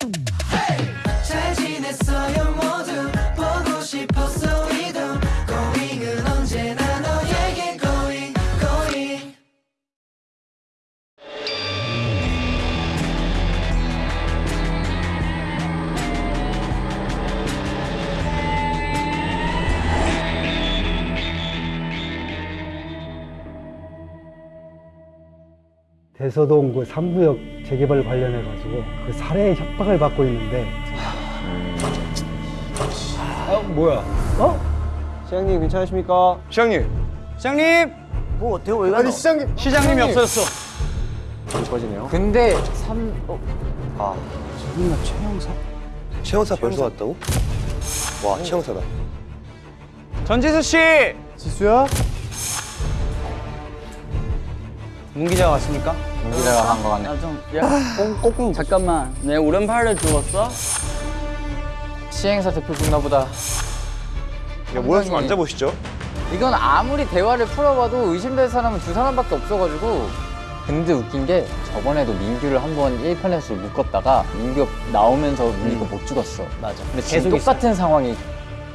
잘 대서동 그 3구역 재개발 관련해 가지고 그 살해 협박을 받고 있는데 시장님 괜찮으십니까? 시장님. 시장님. 뭐 어때요? 왜 아니 시장님 시장님이 없어졌어. 꺼지네요. 근데 삼 어, 최영사 벌써 왔다고? 와 최영사다. 전지수 씨. 지수야? 문 기자가 왔습니까? 기자가 한거 같네. 꽁꽁 잠깐만 내 오른팔을 죽었어? 시행사 대표 죽나 보다. 야, 뭐야 좀 앉아보시죠. 이건 아무리 대화를 풀어봐도 의심될 사람은 두 사람밖에 없어가지고. 근데 웃긴 게 저번에도 민규를 한 번 1편에서 묶었다가 민규 나오면서 민규가 못 죽었어. 맞아. 근데 지금 똑같은 상황이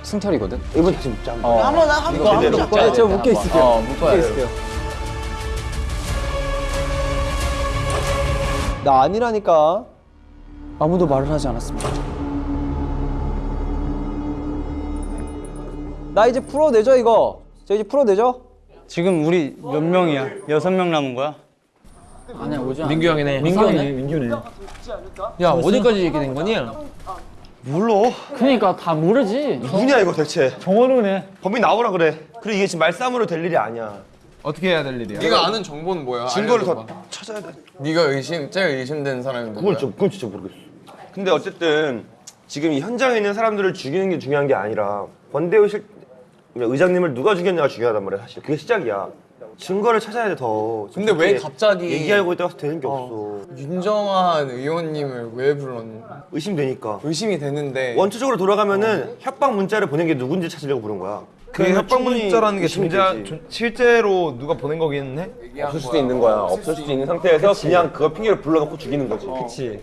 승철이거든. 이번 다시 묻자. 어. 한번 한 번 이거 제대로 묶어야 돼. 저 묶여 한번. 있을게요. 어, 묶어야 돼. 나 아니라니까. 아무도 말을 하지 않았습니다 나 이제 풀어내죠 이거. 저 이제 풀어내죠? 지금 우리 몇 명이야? 여섯 명 남은 거야? 아니야 오지 않아 민규 형이네. 민규 형이네. 민규네. 야 어디까지 얘기 된 거니? 몰라. 그니까 다 모르지 누구냐 이거 대체 정원우네 범인 나오라 그래 그리고 이게 지금 말싸움으로 될 일이 아니야 어떻게 해야 될 일이야? 네가 아는 정보는 뭐야? 증거를. 더 찾아야 돼 네가 의심 제일 의심되는 사람이 누구야? 그건, 좀, 그건 진짜 모르겠어 근데 어쨌든 지금 이 현장에 있는 사람들을 죽이는 게 중요한 게 아니라 권대우 실 의장님을 누가 죽였냐가 중요하단 말이야 사실 그게 시작이야 증거를 찾아야 돼더 근데 왜 갑자기- 얘기하고 있다가 되는 게 없어 윤정한 의원님을 왜 불렀니? 의심되니까 의심이 되는데 원초적으로 돌아가면은 협박 문자를 보낸 게 누군지 찾으려고 부른 거야 그 그래서 협박 충분히 문자라는 게. 조- 실제로 누가 보낸 거긴 해? 없을 수도 있는 거야. 없을 수도 있는 상태에서 그냥 그걸 핑계를 불러놓고 죽이는 거지. 그렇지.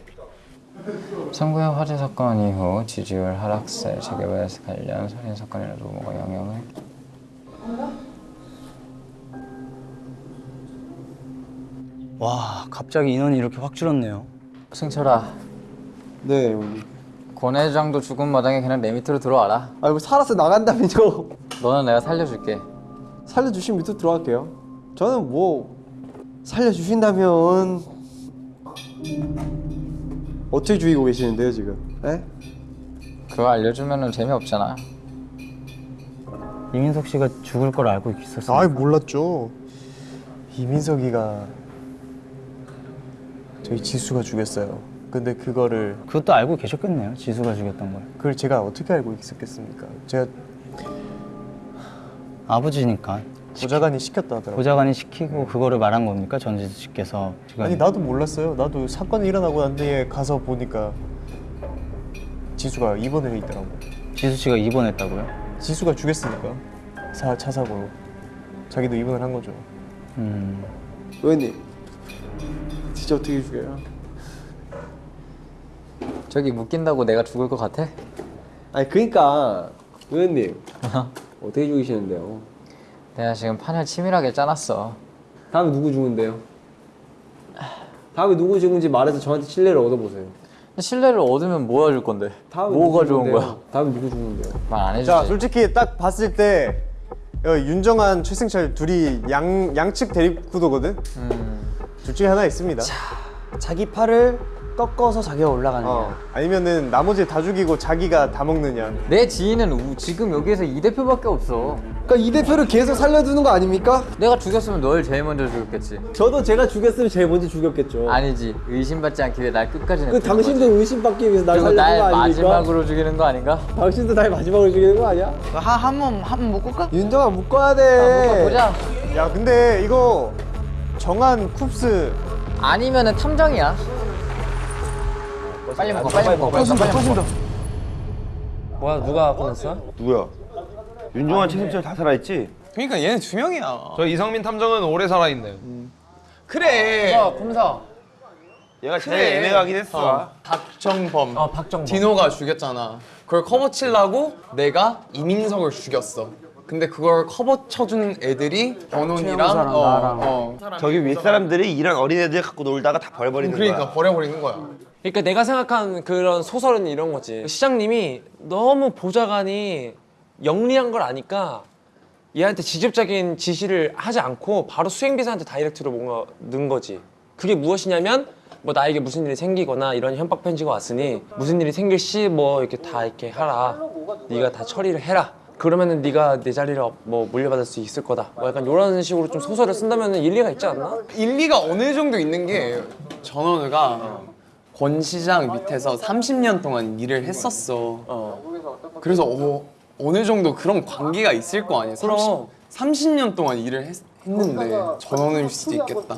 성구역 화재 사건 이후 지지율 하락세, 재개발 관련 살인 사건이나 루머가 영향을 와 갑자기 인원이 이렇게 확 줄었네요. 승철아, 네 형님. 권 회장도 죽은 마당에 그냥 내 밑으로 들어와라. 아이고 살아서 나간다면요. 너는 내가 살려줄게. 살려주신 밑으로 들어갈게요. 저는 뭐 살려주신다면 어떻게 죽이고 계시는데요 지금? 에? 그거 알려주면 재미없잖아. 이민석 씨가 죽을 걸 알고 있었어요. 아이 몰랐죠. 이민석이가 저희 지수가 죽였어요. 근데 그거를 그것도 알고 계셨겠네요. 지수가 죽였던 걸. 그걸 제가 어떻게 알고 있었겠습니까? 제가 아버지니까 보좌관이 시켰다 하더라고요. 보좌관이 시키고 그거를 말한 겁니까 전지수 씨께서 지금 아니 나도 몰랐어요. 나도 사건이 일어나고 난 뒤에 가서 보니까 지수가 입원해 있더라고. 지수 씨가 입원했다고요? 지수가 죽였으니까 사, 차 사고로 자기도 입원을 한 거죠. 음 의원님 진짜 어떻게 죽여요? 저기 묶인다고 내가 죽을 것 같아? 아니 그러니까 의원님 어떻게 죽이시는데요? 내가 지금 판을 치밀하게 짜놨어. 다음에 누구 죽은데요? 다음에 누구 죽은지 말해서 저한테 신뢰를 얻어보세요. 신뢰를 얻으면 뭐 해줄 건데? 다음에 뭐가 좋은? 거야? 다음에 누구 죽는데요? 말 안 해주지. 자, 솔직히 딱 봤을 때 어, 윤정한, 최승철 둘이 양 양측 대립 구도거든. 둘 중에 하나 있습니다. 자기 팔을 꺾어서 자기가 올라가는 어, 아니면은 나머지 다 죽이고 자기가 다 먹느냐. 내 지인은 우- 지금 여기에서 이 대표밖에 없어. 그러니까 이 대표를 계속 살려두는 거 아닙니까? 내가 죽였으면 널 제일 먼저 죽였겠지. 저도 제가 죽였으면 제일 먼저 죽였겠죠. 아니지. 의심받지 않기 위해 날 끝까지 그 당신도 거지. 의심받기 위해서 날 살려둔 날 거 아닙니까? 마지막으로 죽이는 거 아닌가? 당신도 날 마지막으로 죽이는 거 아니야? 한번한번 묶을까? 윤정아 묶어야 돼. 보자. 야, 근데 이거 정한 쿱스 아니면은 탐정이야. 빨리 먹어, 빨리 먹어. 터진다, 터진다. 뭐야 누가 꺼냈어? 누구야? 윤종환, 최승철 다 살아있지? 그러니까 얘는 두 명이야. 저 이성민 탐정은 오래 살아있네. 그래. 검사, 검사. 얘가 제일 애매하긴 했어. 박정범. 어 박정범. 디노가 죽였잖아. 그걸 커버 치려고 내가 이민석을 죽였어. 근데 그걸 커버 쳐준 애들이 버논이랑 어, 어. 저기 윗사람들이 이런 어린애들 갖고 놀다가 다 버려버리는 그러니까 거야. 버려버리는 거야. 그러니까 내가 생각한 그런 소설은 이런 거지. 시장님이 너무 보좌관이 영리한 걸 아니까 얘한테 직접적인 지시를 하지 않고 바로 수행비서한테 direct로 뭔가 넣은 거지. 그게 무엇이냐면 뭐 나에게 무슨 일이 생기거나 이런 협박 편지가 왔으니 무슨 일이 생길 시 뭐 이렇게 다 이렇게 하라. 네가 다 처리를 해라. 그러면은 네가 내 자리를 뭐 물려받을 수 있을 거다. 뭐 약간 이런 식으로 좀 소설을 쓴다면 일리가 있지 않나? 일리가 어느 정도 있는 게 전원우가 권 시장 밑에서 30년 동안 일을 했었어. 그래서 어, 어느 정도 그런 관계가 있을 거 아니야. 그럼. 30, 년 동안 일을 했, 는데 전원우일 수도 있겠다.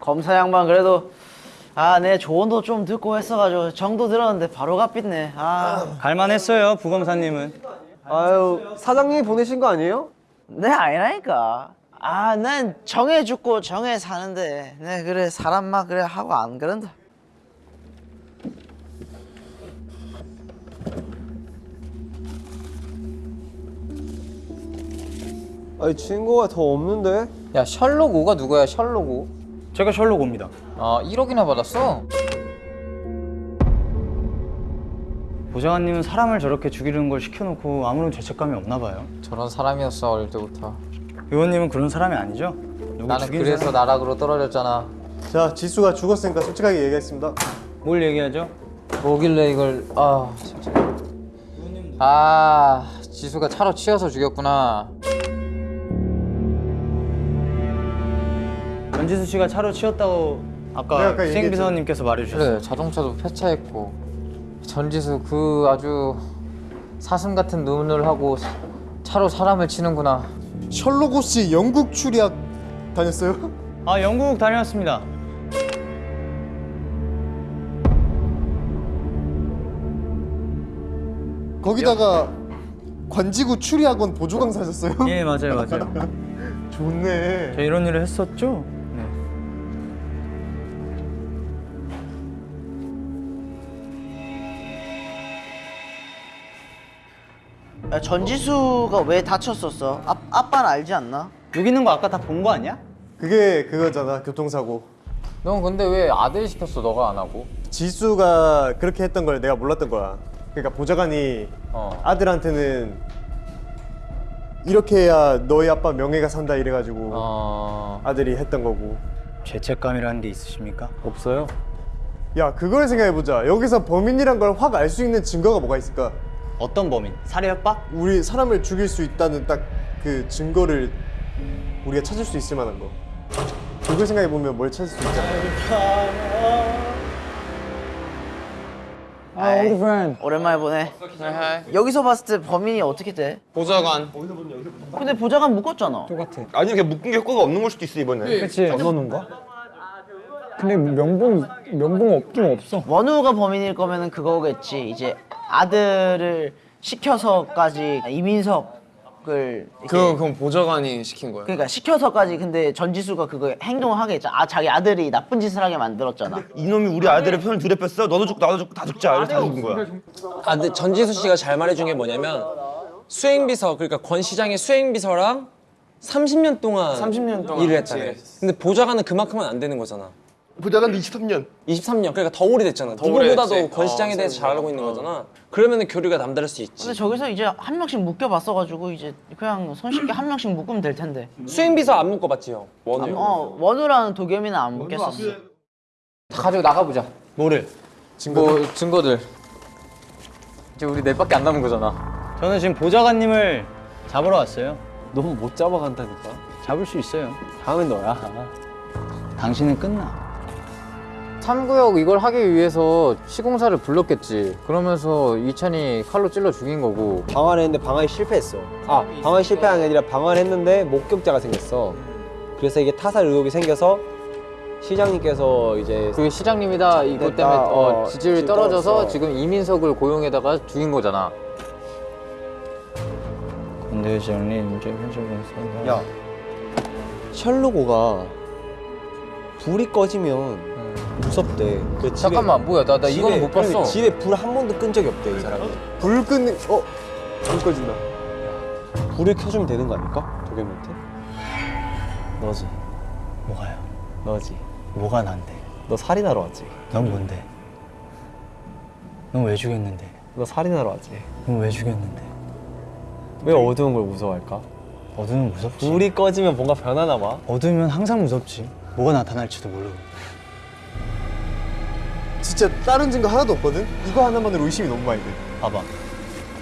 검사 양반 그래도 아내 조언도 좀 듣고 했어가지고 정도 들었는데 바로 갚겠네 아 갈만했어요 부검사님은. 아유 사장님이 보내신 거 아니에요? 내 아니라니까 아 난 정해 죽고 정해 사는데 내 그래 사람 막 그래 하고 안 그런다 아니 친구가 더 없는데? 야 셜록 5가 누구야 셜록 5? 제가 셜록 옵니다. 아 1억이나 받았어? 보좌관님은 사람을 저렇게 죽이는 걸 시켜놓고 아무런 죄책감이 없나 봐요. 저런 사람이었어 어릴 때부터 의원님은 그런 사람이 아니죠? 누구 나는 그래서 사람- 나락으로 떨어졌잖아 자 지수가 죽었으니까 솔직하게 얘기했습니다 뭘 얘기하죠? 뭐길래 이걸 아 진짜 아 지수가 차로 치여서 죽였구나 전지수 씨가 차로 치였다고 아까, 아까 수행비서님께서 말해주셨어요. 그래 자동차도 폐차했고 전지수 그 아주 사슴 같은 눈을 하고 사- 차로 사람을 치는구나 셜록 홈씨 영국 출리학 다녔어요? 아 영국 다녀왔습니다. 거기다가 관지구 추리학원 보조 강사하셨어요? 예 맞아요 맞아요. 좋네 저 이런 일을 했었죠. 야, 전지수가 왜 다쳤었어? 아, 아빠는 알지 않나? 여기 있는 거 아까 다 본 거 아니야? 그게 그거잖아 교통사고. 넌 근데 왜 아들 시켰어 너가 안 하고? 지수가 그렇게 했던 걸 내가 몰랐던 거야. 그러니까 보좌관이 어. 아들한테는 이렇게 해야 너희 아빠 명예가 산다 이래가지고 어... 아들이 했던 거고. 죄책감이라는 게 있으십니까? 없어요. 야 그걸 생각해보자. 여기서 범인이란 걸 확 알 수 있는 증거가 뭐가 있을까 어떤 범인? 살해 협박? 우리 사람을 죽일 수 있다는 딱 그 증거를 우리가 찾을 수 있을 만한 거 그걸 생각해보면 뭘 찾을 수 있잖아 아 우리 friend 오랜만에 보네 여기서 봤을 때 범인이 어떻게 돼? 보좌관. 근데 보좌관 묶었잖아 아니 그냥 묶은 게 효과가 없는 걸 수도 있어 이번에. 그치. 안 넣는 거? 근데 명분 명분 없긴 없어. 원우가 범인일 거면은 그거겠지 이제 아들을 시켜서까지 이민석을 그 그건 보좌관이 시킨 거야. 그러니까 시켜서까지 근데 전지수가 그거 행동을 하게 했잖아 아 자기 아들이 나쁜 짓을 하게 만들었잖아 이놈이 우리 아들의 편을 둘에 뺐어. 너도 죽고 나도 죽고 다 죽자. 이래서 다 죽은 거야. 아 근데 전지수 씨가 잘 말해준 게 뭐냐면 수행비서 그러니까 권 시장의 수행비서랑 30년 동안 30년 동안 일을. 일했어. 근데 보좌관은 그만큼은 안 되는 거잖아. 보좌관 23년. 23년 그러니까 더 오래됐잖아. 더 누구보다도. 권 시장에 어, 대해서 잘 알고 있는 거잖아. 그러면은 교류가 남다를 수 있지. 근데 저기서 이제 한 명씩 묶여봤어가지고 이제 그냥 손쉽게 한 명씩 묶으면 될 텐데 수행비서 안 묶어봤지 형. 원우. 어 원우라는 도겸이는 안 묶였었어 다 가지고 나가보자 뭐를? 뭐 증거들 이제 우리 넷밖에 안 남은 거잖아 저는 지금 보좌관님을 잡으러 왔어요. 너무 못 잡아간다니까 잡을 수 있어요. 다음엔 너야 당신은 끝나. 3구역 이걸 하기 위해서 시공사를 불렀겠지. 그러면서 이찬이 칼로 찔러 죽인 거고. 방화를 했는데 방화에 실패했어. 아 방화에 실패한 게 아니라 방화를 했는데 목격자가 생겼어. 그래서 이게 타살 의혹이 생겨서 시장님께서 이제 그게 시장님이다. 이것. 때문에 어, 어, 지지율이 지지율 떨어져서 떨어졌어. 지금 이민석을 고용해다가 죽인 거잖아. 근데 정리 이제 현실에서 야 셜록호가 불이 꺼지면 무섭대. 그 집에- 잠깐만 뭐야 나, 나 이거는 못 봤어 그러니까 집에 불 한 번도 끈 적이 없대 이 사람이. 불 끄는 어? 불 꺼진다. 불을 켜주면 되는 거 아닐까? 도겸한테? 너지. 뭐가요? 너지. 뭐가 난데? 너 살인하러 왔지. 넌 뭔데? 넌 왜 죽였는데? 너 살인하러 왔지. 넌 왜 죽였는데? 왜 어두운 걸 무서워할까? 어두우면 무섭지. 불이 꺼지면 뭔가 변하나 봐. 어두우면 항상 무섭지. 뭐가 나타날지도 모르고. 진짜 다른 증거 하나도 없거든? 이거 하나만으로 의심이 너무 많이 돼. 봐봐.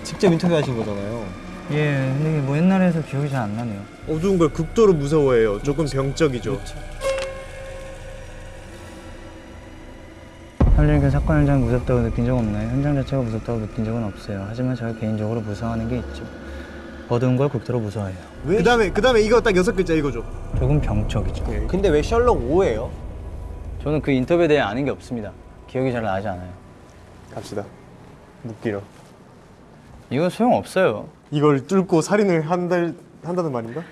직접 인터뷰하신 거잖아요. 예, 근데 이게 뭐 옛날에 해서 기억이 잘 안 나네요. 어두운 걸 극도로 무서워해요. 조금 병적이죠. 살리니까 사건 현장이 무섭다고 느낀 적 없나요? 현장 자체가 무섭다고 느낀 적은 없어요. 하지만 제가 개인적으로 무서워하는 게 있죠. 어두운 걸 극도로 무서워해요. 그다음에 그 다음에 이거 딱 여섯 글자 이거죠. 조금 병적이죠. 근데 왜 셜록 5예요? 저는 그 인터뷰에 대해 아는 게 없습니다. 기억이 잘 나지 않아요. 갑시다. 묻기로. 이거 소용 없어요. 이걸 뚫고 살인을 한달 한다는 말인가?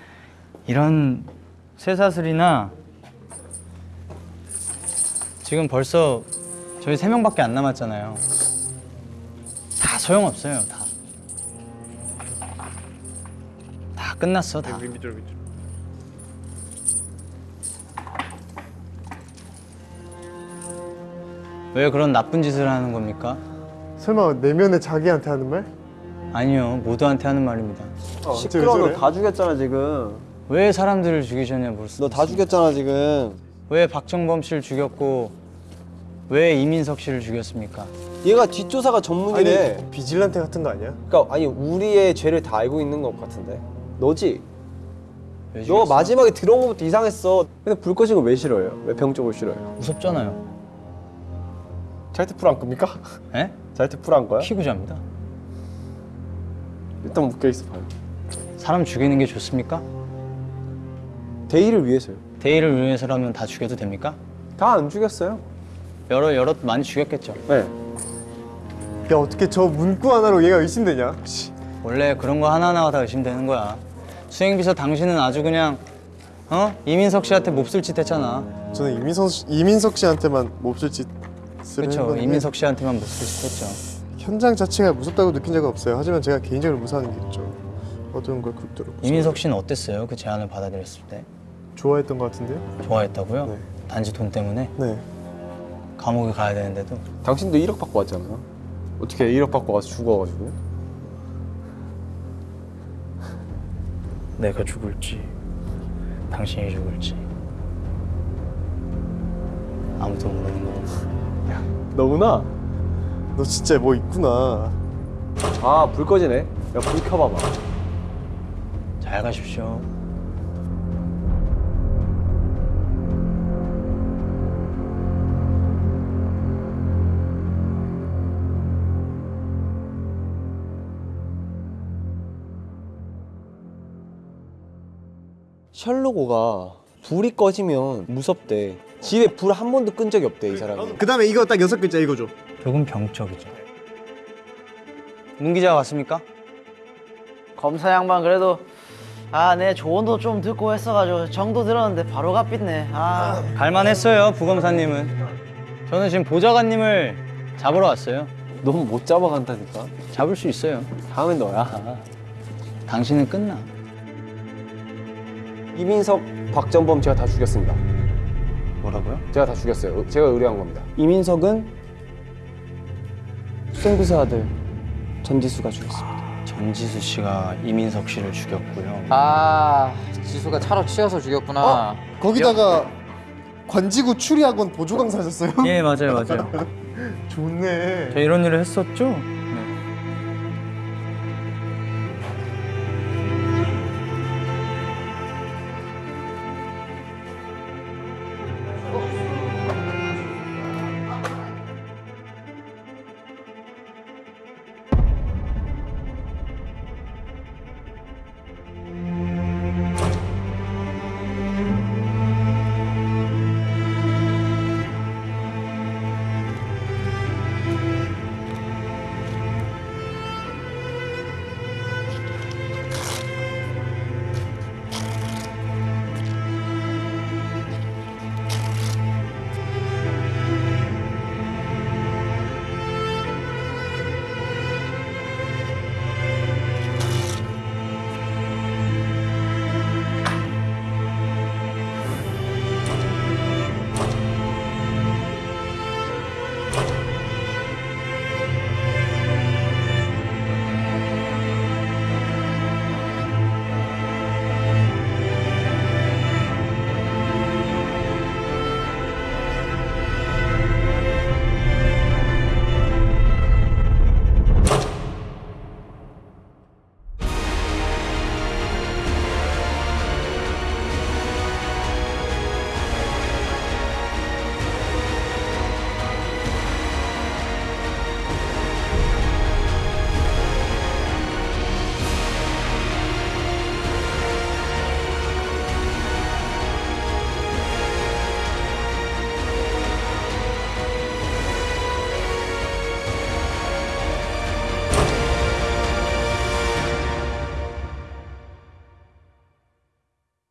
이런 쇠사슬이나 지금 벌써 저희 세 명밖에 안 남았잖아요. 다 소용 없어요. 다. 다 끝났어. 다. 밑 왜 그런 나쁜 짓을 하는 겁니까? 설마 내면에 자기한테 하는 말? 아니요. 모두한테 하는 말입니다. 시끄러워 저래? 너다 죽였잖아 지금. 왜 사람들을 죽이셨냐 물었어. 너다 죽였잖아 지금. 왜 박정범 씨를 죽였고 왜 이민석 씨를 죽였습니까? 얘가 뒷조사가 아니 전문이래. 비질란테 같은 거 아니야? 그러니까 아니 우리의 죄를 다 알고 있는 것 같은데. 너지? 왜 너? 마지막에 들어온 것부터 이상했어. 근데 불 꺼진 거 왜 싫어요? 왜 병적을 싫어요? 무섭잖아요. 잘트풀 안 겁니까? 에? 잘트풀 한 거야? 피구자입니다. 일단 묶여 있어 봐요. 사람 죽이는 게 좋습니까? 대의를 위해서요. 대의를 위해서라면 다 죽여도 됩니까? 다 안 죽였어요. 여러 여러 많이 죽였겠죠. 네. 야 어떻게 저 문구 하나로 얘가 의심되냐? 씨. 원래 그런 거 하나하나가 다 의심되는 거야. 수행비서 당신은 아주 그냥 어 이민석 씨한테 몹쓸 짓 했잖아. 저는 이민석 씨- 이민석 씨한테만 몹쓸 짓 을 그렇죠. 이민석 씨한테만 몹쓸 짓 했죠. 현장 자체가 무섭다고 느낀 적은 없어요. 하지만 제가 개인적으로 무서워하는 게 있죠. 어두운 걸 극도로. 이민석 씨는 어땠어요? 그 제안을 받아들였을 때 좋아했던 것 같은데요? 좋아했다고요? 네. 단지 돈 때문에 네. 감옥에 가야 되는데도 당신도 1억 받고 왔잖아요. 어떻게 1억 받고 와서 죽어가지고? 내가 죽을지 당신이 죽을지 아무도 모르는 거고. 너구나. 너 진짜 뭐 있구나. 아 불 꺼지네. 야 불 켜봐봐. 잘 가십시오. 셜록오가 불이 꺼지면 무섭대. 집에 불 한 번도 끈 적이 없대 이 사람이. 그 다음에 이거 딱 여섯 글자 이거죠. 조금 병적이죠. 문 기자 왔습니까? 검사 양반 그래도 아내 조언도 좀 듣고 했어가지고 정도 들었는데 바로 갚겠네. 아 갈만했어요 부검사님은. 저는 지금 보좌관님을 잡으러 왔어요. 너무 못 잡아간다니까. 잡을 수 있어요. 다음엔 너야. 당신은 끝나. 이민석, 박정범 제가 다 죽였습니다. 뭐라고요? 제가 다 죽였어요. 제가 의뢰한 겁니다. 이민석은 수생비서 아들 전지수가 죽였습니다. 전지수 씨가 이민석 씨를 죽였고요. 아 지수가 차로 치여서 죽였구나 거기다가 관지구 추리학원 보조 강사하셨어요? 예 맞아요 맞아요. 좋네. 저 이런 일을 했었죠.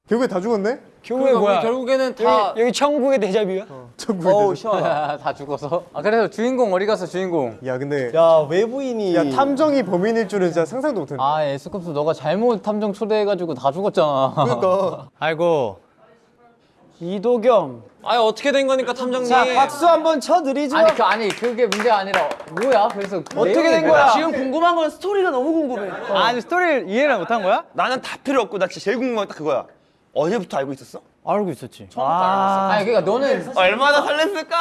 결국에 다 죽었네? 결국에 뭐야? 결국에는 다 여기 천국의 데자뷰야? 어우 시원하다. 다 죽어서. 아 그래서 주인공 어디 갔어 주인공? 야 근데 야 외부인이 야 탐정이 범인일 줄은 진짜 상상도 못했네. 아 에스쿱스 너가 잘못 탐정 초대해가지고 다 죽었잖아. 그러니까 아이고 이도겸. 아 어떻게 된 거니까 탐정님? 자 박수 한번 쳐드리죠. 아니 그 아니 그게 문제가 아니라 뭐야? 그래서 어떻게 내용이 된? 거야? 지금 궁금한 건 스토리가 너무 궁금해. 아니 스토리를 이해를 못한 거야? 나는 다 필요 없고 나 진짜 제일 궁금한 건 딱 그거야. 어제부터 알고 있었어? 알고 있었지 아니 그러니까 너는 얼마나 설렜을까?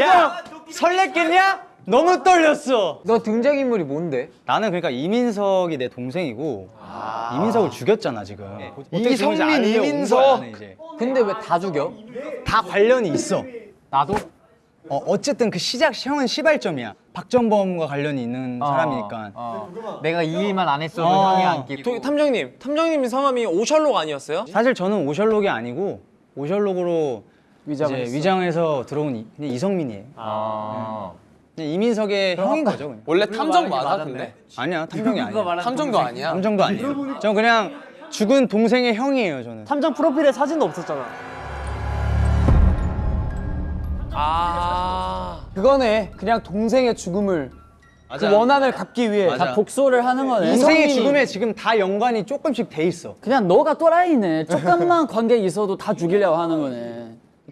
야 설렜겠냐? 너무 떨렸어 너 등장 인물이 뭔데? 나는 그러니까 이민석이 내 동생이고 이민석을 죽였잖아 지금 어떻게 죽는지 이성민, 이민석. 근데 왜 다 죽여? 다 관련이 있어 나도? 어, 어쨌든 그 시작 형은 시발점이야 박정범과 관련이 있는 사람이니까 어. 내가 이 일만 안 했어도 어. 형이 안 끼고. 도- 탐정님, 탐정님 성함이 오셜록 아니었어요? 사실 저는 오셜록이 아니고 오셜록으로 위장을 이제. 위장해서 들어온 이, 그냥 이성민이에요 아. 그냥 이민석의 형인 거죠 그냥. 원래 탐정 맞아 근데? 아니야 탐정이 아니야 탐정도 아니야. 탐정도 아니에요 저 그냥 죽은 동생의 형이에요 저는 탐정 프로필에 사진도 없었잖아. 아. 그거네. 그냥 동생의 죽음을 맞아. 그 원한을 갚기 위해 맞아. 다 복수를 하는 거네. 동생의 죽음에 지금 다 연관이 조금씩 돼 있어 그냥 너가 또라이네. 조금만 관계 있어도 다 죽이려고 하는 거네.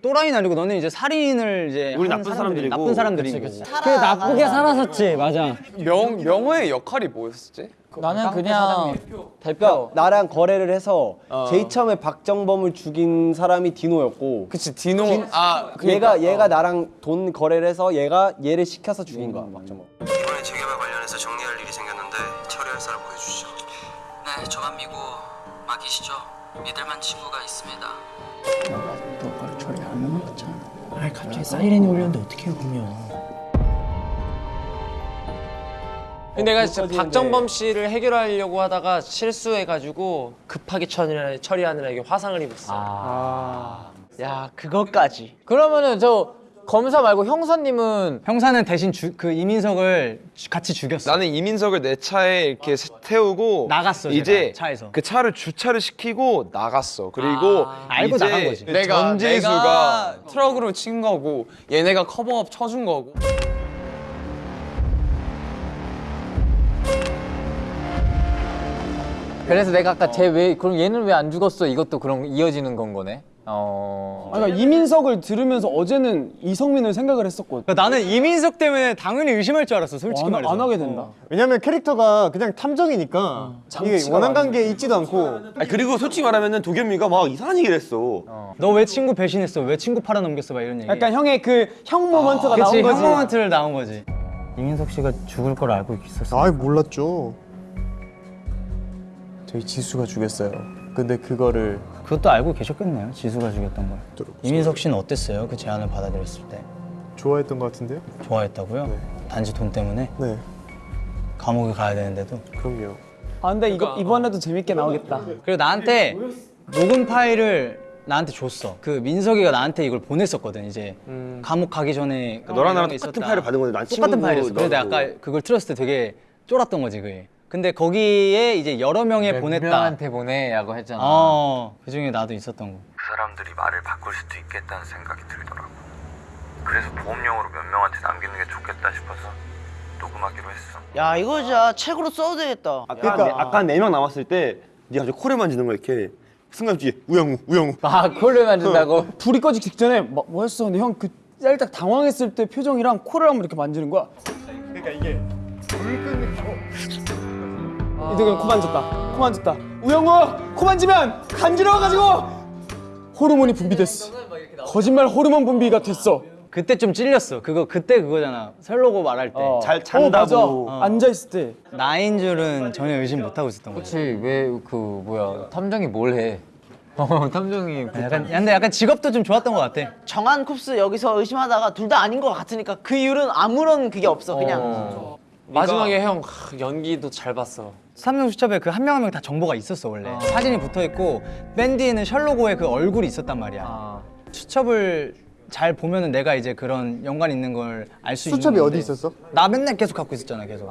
또라이는 아니고 너는 이제 살인을 이제 우리 나쁜 사람들이-. 나쁜 사람들이고 그 나쁘게 살았었지. 맞아. 명 명호의 역할이 뭐였었지? 나는 그냥 그러니까 나랑 거래를 해서 어. 제일 처음에 박정범을 죽인 사람이 디노였고 그치 디노. 아 얘가 얘가 나랑 돈 거래를 해서 얘가 얘를 시켜서 죽인 거야 박정범. 이번에 재개발 관련해서 정리할 일이 생겼는데 처리할 사람 보여주시죠. 네, 저만 믿고 맡기시죠. 믿을만 친구가 있습니다. 근데 내가 진짜 박정범 씨를 해결하려고 하다가 실수해가지고 급하게 처리, 처리하느라 이게 화상을 입었어. 야 그것까지. 그러면은 저 검사 말고 형사님은 형사는 대신 주, 그 이민석을 주- 같이 죽였어 나는 이민석을 내 차에 이렇게 태우고 나갔어, 제가, 이제 차에서. 그 차를 주차를 시키고 나갔어. 그리고 알고 이제 나간 거지. 내가 전재수가 내가 트럭으로 친 거고 얘네가 커버업 쳐준 거고. 그래서 내가 아까 쟤 왜 그럼 얘는 왜 안 죽었어? 이것도 그럼 이어지는 건 거네. 어. 아니, 그러니까 이민석을 들으면서 어제는 이성민을 생각을 했었거든. 그러니까 나는 이민석 때문에 당연히 의심할 줄 알았어 솔직히 안, 말해서 안 하게 된다. 왜냐면 캐릭터가 그냥 탐정이니까 이게 장치가 원한. 관계에 있지도 않고 아니, 그리고 솔직히 말하면은 도겸이가 막 이상한 얘기를 했어. 너왜 친구 배신했어 왜 친구 팔아넘겼어 막 이런 얘기 약간 형의 그 형 모먼트가 그치 나온 거지. 형 모먼트를 나온 거지 이민석 씨가 죽을 걸 알고 있었어 아이 몰랐죠. 저희 지수가 죽였어요. 근데 그거를 그것도 알고 계셨겠네요 지수가 죽였던 걸 이민석 씨는 어땠어요 그 제안을 받아들였을 때 좋아했던 것 같은데요? 좋아했다고요 단지 돈 때문에 네, 감옥에 가야 되는데도 그럼요. 아 근데 이거 이번에도 재밌게 나오겠다. 그리고 나한테 녹음 파일을 나한테 줬어. 그 민석이가 나한테 이걸 보냈었거든. 이제 감옥 가기 전에 음. 너랑 나랑 똑같은 있었다. 파일을 받은 건데 난 똑같은 파일이었어. 너도. 아까 그걸 틀었을 때 되게 쫄았던 거지 그게. 근데 거기에 이제 여러 명에 보냈다. 명한테 보내라고 했잖아. 어, 그 중에 나도 있었던 거. 그 사람들이 말을 바꿀 수도 있겠다는 생각이 들더라고 그래서 보험용으로 몇 명한테 남기는 게 좋겠다 싶어서 녹음하기로 했어 야 이거 진짜 책으로 써도 되겠다. 아까 그러니까 아까 네 명 남았을 때 네가 저 코를 만지는 거 이렇게 순간 뒤에 우영우 우영우 아 코를 만진다고? 불이 꺼지기 직전에 뭐, 뭐 했어? 근데 형 그 살짝 당황했을 때 표정이랑 코를 한번 이렇게 만지는 거야. 그러니까 이게 이제 그냥 코 만졌다. 코 만졌다. 우영우 코 만지면 간지러워가지고 호르몬이 분비됐어. 거짓말 호르몬 분비가 됐어. 그때 좀 찔렸어. 그거 그때 그거잖아. 설로고 말할 때. 잘 어, 잔다고 맞아. 앉아 있을 때. 나인 줄은 전혀 의심 못 하고 있었던 거지. 그렇지 왜 그 뭐야 탐정이 뭘 해? 어 탐정이 그 약간 근데 약간 직업도 좀 좋았던 것 같아. 정한 쿱스 여기서 의심하다가 둘 다 아닌 것 같으니까 그 이유는 아무런 그게 없어 그냥. 어. 마지막에 형 하, 연기도 잘 봤어. 삼성 수첩에 그 한 명 한 명 다 정보가 있었어 원래. 사진이 붙어 있고 밴디에는 셜로고의 그 얼굴이 있었단 말이야. 아. 수첩을 잘 보면은 내가 이제 그런 연관 있는 걸 알 수 있는 수첩이 어디 있었어? 나 맨날 계속 갖고 있었잖아 계속.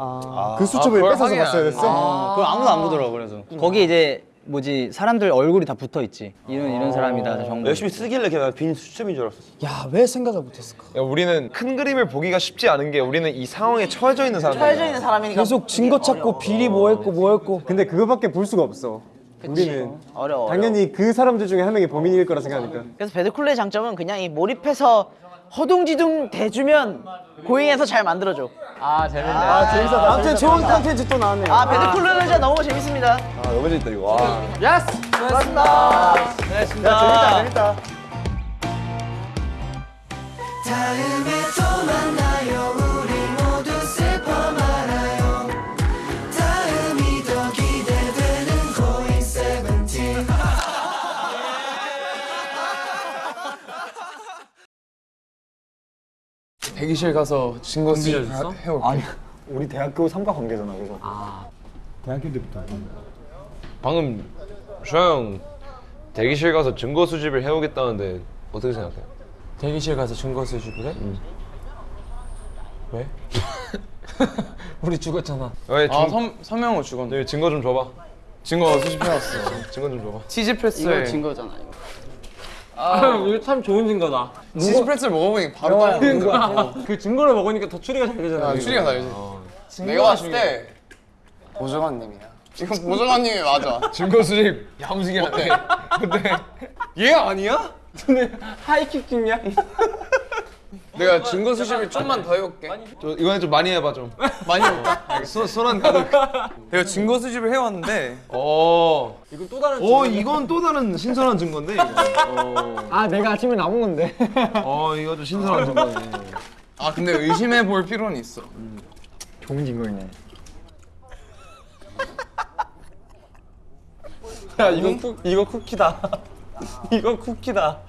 그 수첩을 그걸 뺏어서 봤어야 됐어? 어, 그걸 아무도 안 보더라고 그래서. 거기 이제 뭐지 사람들 얼굴이 다 붙어 있지. 이런 이런 사람이다 정보. 열심히 쓰길래 그냥 빈 수첩인 줄 알았어. 야왜 생각을 못했을까? 야, 우리는 큰 그림을 보기가 쉽지 않은 게 우리는 이 상황에 처해져 있는 사람들. 처해져 있는 사람이니까 계속 증거 찾고 비리 뭐 했고 뭐 했고 근데 그거밖에 볼 수가 없어. 우리는 어려워. 당연히 그 사람들 중에 한 명이 범인일 거라 생각하니까. 그래서 배드쿨의 장점은 그냥 이 몰입해서 허둥지둥 대주면 고잉해서 잘 만들어줘. 아 재밌네. 아 재밌어. 아무튼 좋은 컨텐츠 또 나왔네요 아 배드쿨은 진짜 너무 재밌습니다. 아 너무 재밌다 이거. 와. 야스. 수고하셨습니다. 고생했습니다. 재밌다 재밌다. 다음에 또 만나요 대기실 가서 증거 수집 해올게. 아니 우리 대학교 삼과 관계잖아 그래서. 대학교 때부터. 방금 슈아형 대기실 가서 증거 수집을 해오겠다는데 어떻게 생각해요? 대기실 가서 증거 수집을 해? 왜? 우리 죽었잖아. 왜 아 선, 서명호 죽었네. 네, 증거 좀 줘봐. 증거 수집해왔어. 증거 좀 줘봐. 치즈 프레스를 증거잖아 이거. 아, 이거 참 좋은 증거다. 치즈 프레스를 먹어보니까 바로 따는 거야. 그러니까 그 증거를 먹으니까 더 추리가 잘 되잖아. 아, 추리가 다르지. 내가 봤을 때 보정관님이야. 이건 보정관님이 맞아. 증거 수집 야무지게 하네. 근데 얘 아니야? 하이킥 찍냐? 내가 증거 수집을 좀만 더 해볼게. 저 이번에 좀 많이 해봐 좀. 많이 해볼까? 손, 손안 가득. 내가 증거 수집을 해왔는데 어. 이건 또 다른 어 이건 또 다른 신선한 증거인데. 이거. 어. 아 내가 아침에 남은 건데 어 이거 좀 신선한 증거네. 아 근데 의심해 볼 필요는 있어. 좋은 증거이네 야 이거 쿠 이거 쿠키다. 이거 쿠키다.